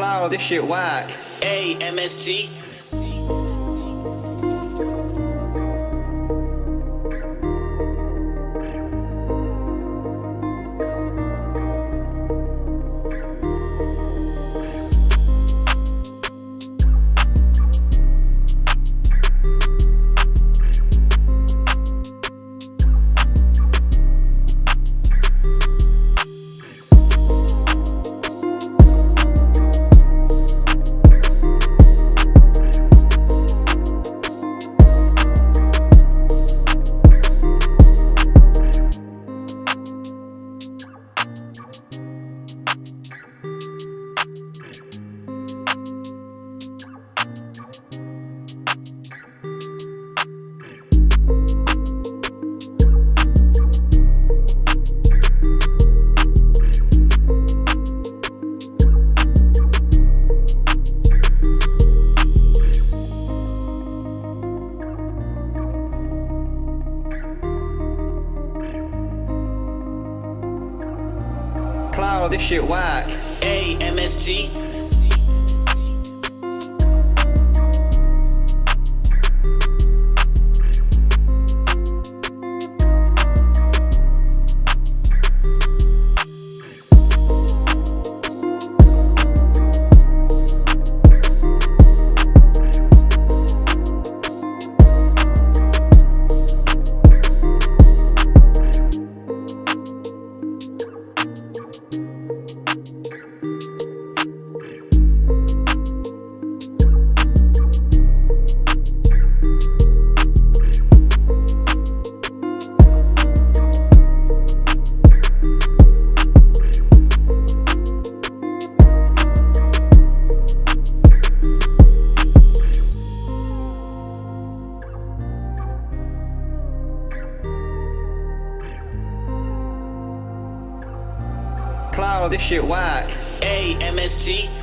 Cloud, this shit whack. A MST. This shit whack. A MST. This shit whack. A MST.